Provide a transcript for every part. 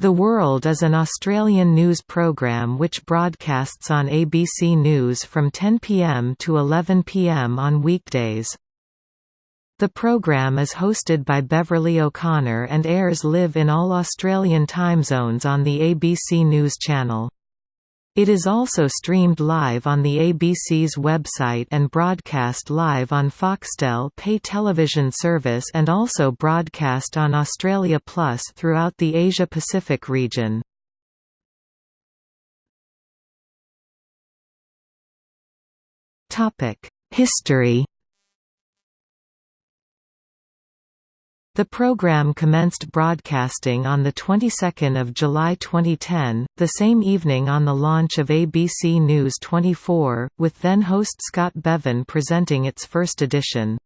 The World is an Australian news program which broadcasts on ABC News from 10 pm to 11 pm on weekdays. The program is hosted by Beverley O'Connor and airs live in all Australian time zones on the ABC News channel. It is also streamed live on the ABC's website and broadcast live on Foxtel pay television service and also broadcast on Australia Plus throughout the Asia-Pacific region. History The program commenced broadcasting on the 22nd of July 2010, the same evening on the launch of ABC News 24, with then-host Scott Bevan presenting its first edition.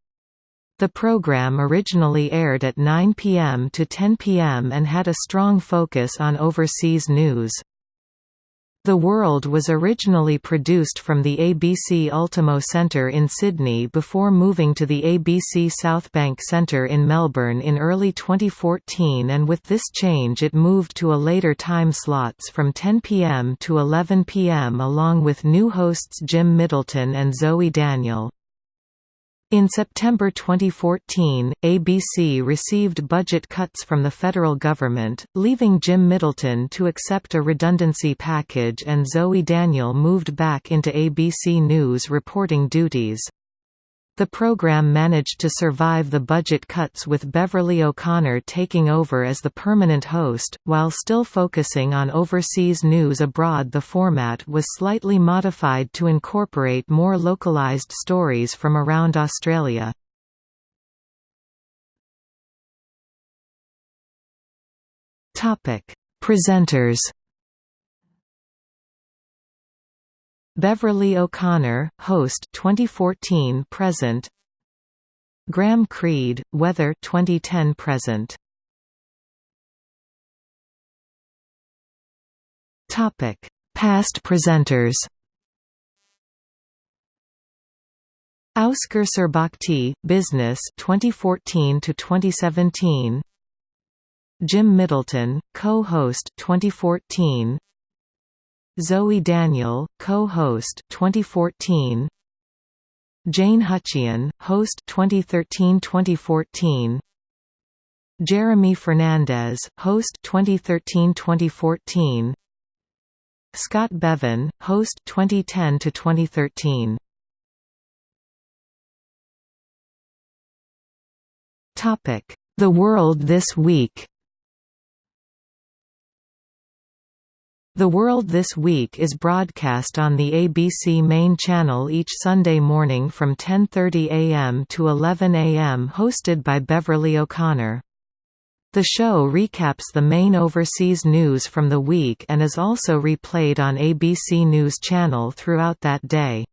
The program originally aired at 9 p.m. to 10 p.m. and had a strong focus on overseas news. The World was originally produced from the ABC Ultimo Centre in Sydney before moving to the ABC Southbank Centre in Melbourne in early 2014 and with this change it moved to a later time slots from 10 pm to 11 pm along with new hosts Jim Middleton and Zoe Daniel. In September 2014, ABC received budget cuts from the federal government, leaving Jim Middleton to accept a redundancy package and Zoe Daniel moved back into ABC News reporting duties. The program managed to survive the budget cuts with Beverley O'Connor taking over as the permanent host, while still focusing on overseas news abroad the format was slightly modified to incorporate more localized stories from around Australia. Presenters Beverley O'Connor, host 2014 present. Graham Creed, weather 2010 present. Topic: Past presenters. Auskar Surbakti, Business 2014 to 2017. Jim Middleton, co-host 2014. Zoe Daniel, co-host 2014. Jane Hutcheon, host 2013-2014. Jeremy Fernandez, host 2013-2014. Scott Bevan, host 2010 to 2013. Topic: The World This Week. The World This Week is broadcast on the ABC main channel each Sunday morning from 10.30 am to 11 am hosted by Beverley O'Connor. The show recaps the main overseas news from the week and is also replayed on ABC News Channel throughout that day.